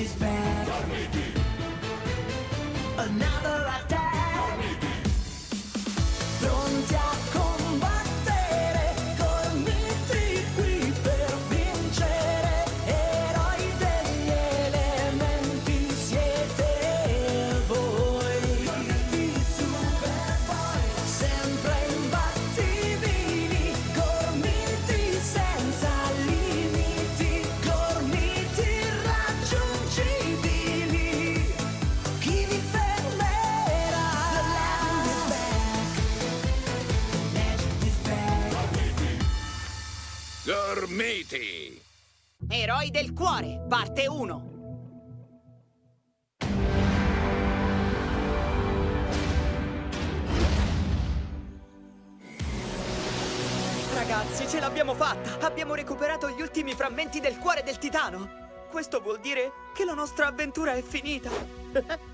is back. Another Gormiti! Eroi del cuore, parte 1. Ragazzi, ce l'abbiamo fatta! Abbiamo recuperato gli ultimi frammenti del cuore del titano! Questo vuol dire che la nostra avventura è finita!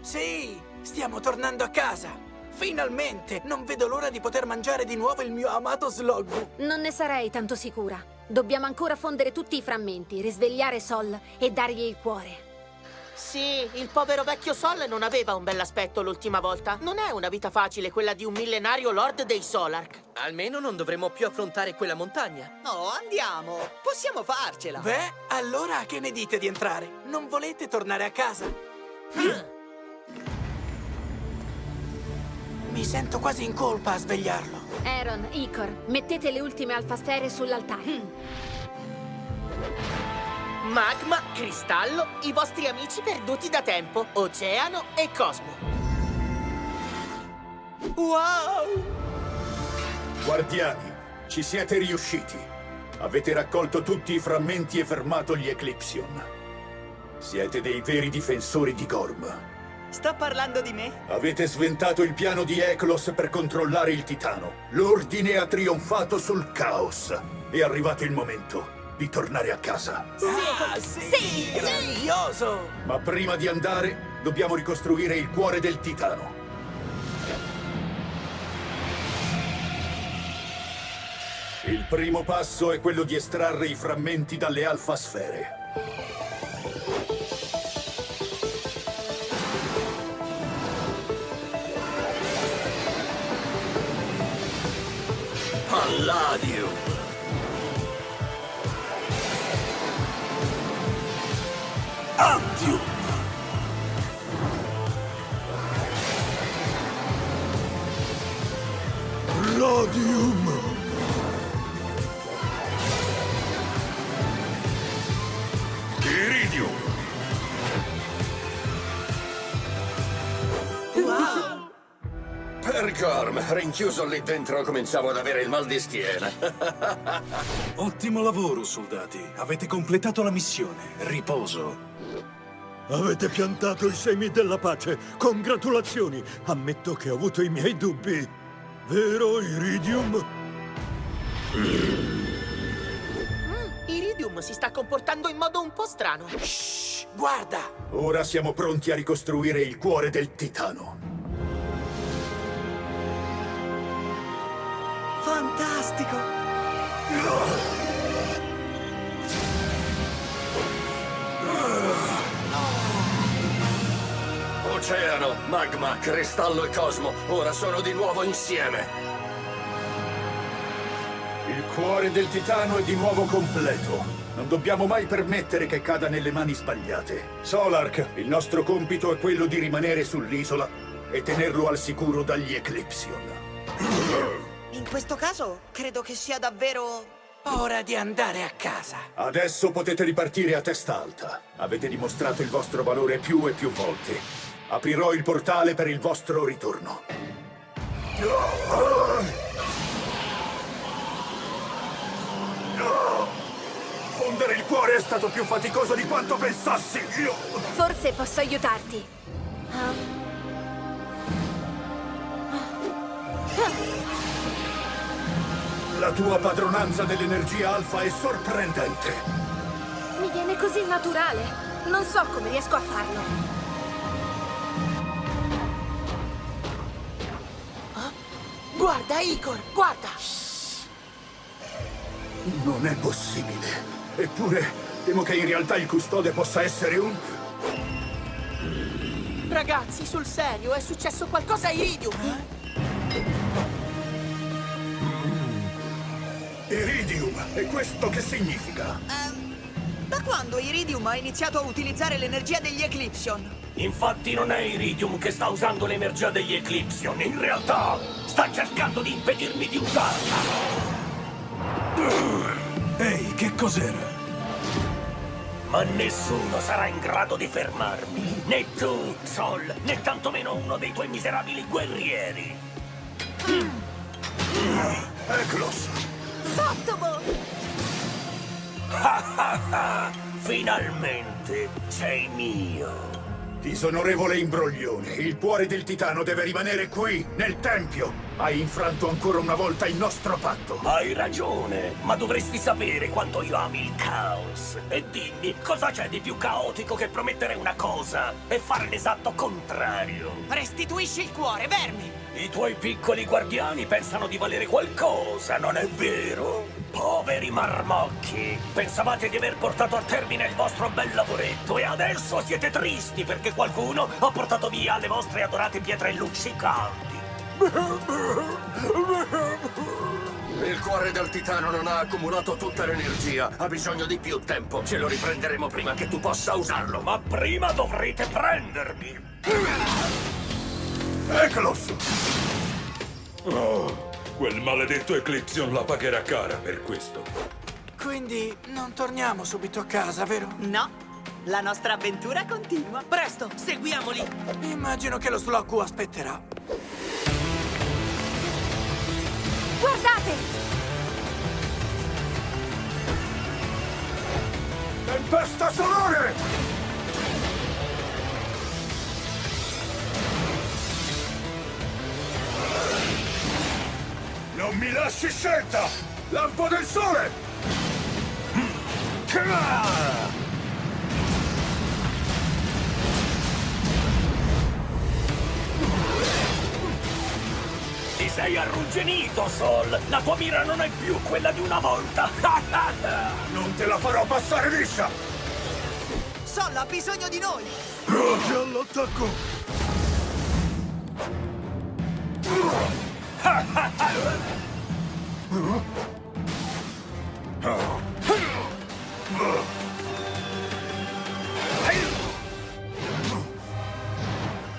Sì, stiamo tornando a casa. Finalmente! Non vedo l'ora di poter mangiare di nuovo il mio amato slog. Non ne sarei tanto sicura. Dobbiamo ancora fondere tutti i frammenti, risvegliare Sol e dargli il cuore. Sì, il povero vecchio Sol non aveva un bell'aspetto l'ultima volta. Non è una vita facile quella di un millenario lord dei Solark. Almeno non dovremo più affrontare quella montagna. Oh, andiamo! Possiamo farcela! Beh, allora che ne dite di entrare? Non volete tornare a casa? Mi sento quasi in colpa a svegliarlo. Aaron, Icor, mettete le ultime alfasfere sull'altare. Magma, cristallo, i vostri amici perduti da tempo, oceano e cosmo. Wow! Guardiani, ci siete riusciti. Avete raccolto tutti i frammenti e fermato gli Eclipsion. Siete dei veri difensori di Gorm. Sta parlando di me? Avete sventato il piano di Eklos per controllare il Titano. L'ordine ha trionfato sul caos. È arrivato il momento di tornare a casa. Ah, sì! Grandioso! Ma prima di andare, dobbiamo ricostruire il cuore del Titano. Il primo passo è quello di estrarre i frammenti dalle alfasfere. Palladio. Addio! Radium! Rinchiuso lì dentro cominciavo ad avere il mal di schiena. Ottimo lavoro, soldati. Avete completato la missione. Riposo. Avete piantato i semi della pace. Congratulazioni. Ammetto che ho avuto i miei dubbi. Vero, Iridium? Iridium si sta comportando in modo un po' strano. Shh, guarda! Ora siamo pronti a ricostruire il cuore del Titano. Fantastico! Oceano, magma, cristallo e cosmo, ora sono di nuovo insieme. Il cuore del Titano è di nuovo completo. Non dobbiamo mai permettere che cada nelle mani sbagliate. Solark, il nostro compito è quello di rimanere sull'isola e tenerlo al sicuro dagli Eclipsion. In questo caso, credo che sia davvero... Ora di andare a casa. Adesso potete ripartire a testa alta. Avete dimostrato il vostro valore più e più volte. Aprirò il portale per il vostro ritorno. Fondere il cuore è stato più faticoso di quanto pensassi. Io... Forse posso aiutarti. La tua padronanza dell'energia alfa è sorprendente. Mi viene così naturale. Non so come riesco a farlo. Guarda, Igor, guarda! Non è possibile. Eppure Temo che in realtà il custode possa essere un... Ragazzi, sul serio, è successo qualcosa a Iridium. Iridium! E questo che significa? Da quando Iridium ha iniziato a utilizzare l'energia degli Eclipsion? Infatti non è Iridium che sta usando l'energia degli Eclipsion, in realtà sta cercando di impedirmi di usarla. Ehi, che cos'era? Ma nessuno sarà in grado di fermarmi. Né tu, Sol, né tantomeno uno dei tuoi miserabili guerrieri. Eklos! Sottobo! Finalmente sei mio. Disonorevole imbroglione, il cuore del titano deve rimanere qui, nel tempio. Hai infranto ancora una volta il nostro patto. Hai ragione, ma dovresti sapere quanto io ami il caos. E dimmi, cosa c'è di più caotico che promettere una cosa e fare l'esatto contrario? Restituisci il cuore, verme! I tuoi piccoli guardiani pensano di valere qualcosa, non è vero? Poveri marmocchi! Pensavate di aver portato a termine il vostro bel lavoretto e adesso siete tristi perché qualcuno ha portato via le vostre adorate pietre luccicanti. Il cuore del titano non ha accumulato tutta l'energia, ha bisogno di più tempo. Ce lo riprenderemo prima che tu possa usarlo. Ma prima dovrete prendermi. Eklos! Oh, quel maledetto Eclipsion la pagherà cara per questo. Quindi non torniamo subito a casa, vero? No, la nostra avventura continua. Presto, seguiamoli. Immagino che lo Sloggu aspetterà. Guardate! Tempesta solare! Non mi lasci scelta! Lampo del sole! Ti sei arrugginito, Sol! La tua mira non è più quella di una volta! Non te la farò passare liscia! Sol ha bisogno di noi! Pronti all'attacco!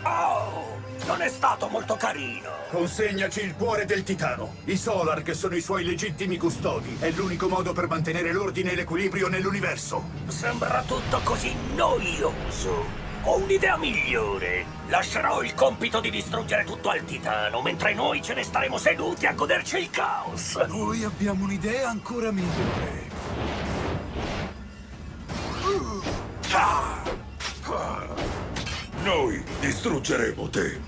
Oh, non è stato molto carino! Consegnaci il cuore del titano. I Solar, che sono i suoi legittimi custodi, è l'unico modo per mantenere l'ordine e l'equilibrio nell'universo. Sembra tutto così noioso. Ho un'idea migliore. Lascerò il compito di distruggere tutto al titano, mentre noi ce ne staremo seduti a goderci il caos. Noi abbiamo un'idea ancora migliore. Noi distruggeremo te!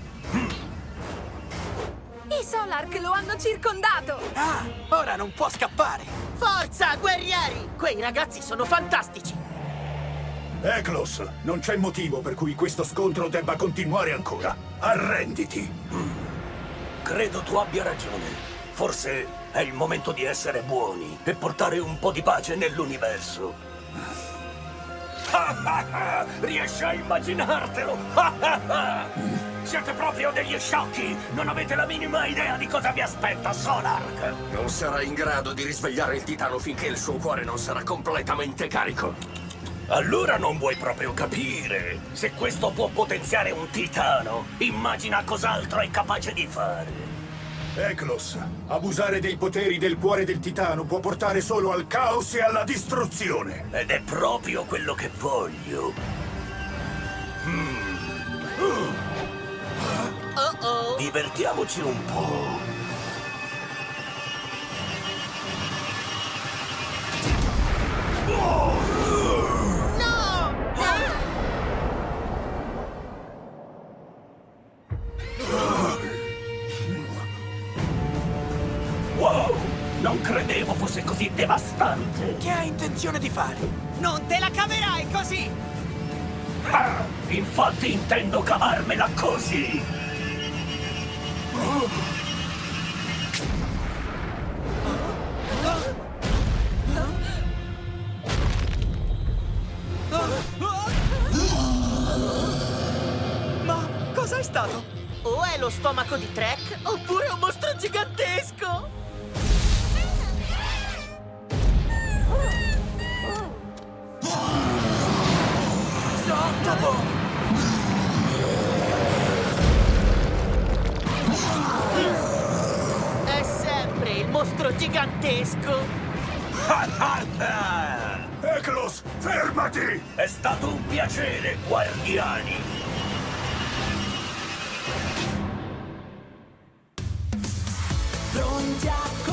I Solark lo hanno circondato! Ah, ora non può scappare. Forza, guerrieri! Quei ragazzi sono fantastici. Eklos, non c'è motivo per cui questo scontro debba continuare ancora. Arrenditi! Credo tu abbia ragione. Forse è il momento di essere buoni e portare un po' di pace nell'universo. Riesci a immaginartelo? Siete proprio degli sciocchi! Non avete la minima idea di cosa vi aspetta, Solark! Non sarà in grado di risvegliare il titano finché il suo cuore non sarà completamente carico. Allora non vuoi proprio capire. Se questo può potenziare un titano, immagina cos'altro è capace di fare. Eklos, abusare dei poteri del cuore del titano può portare solo al caos e alla distruzione. Ed è proprio quello che voglio. Oh oh. Divertiamoci un po'. Credevo fosse così devastante. Che hai intenzione di fare? Non te la caverai così! Ah, infatti intendo cavarmela così! Ma cosa è stato? O è lo stomaco di Trek, oppure un mostro gigantesco! Mostro gigantesco! Eklos, fermati! È stato un piacere, guardiani! Pronti a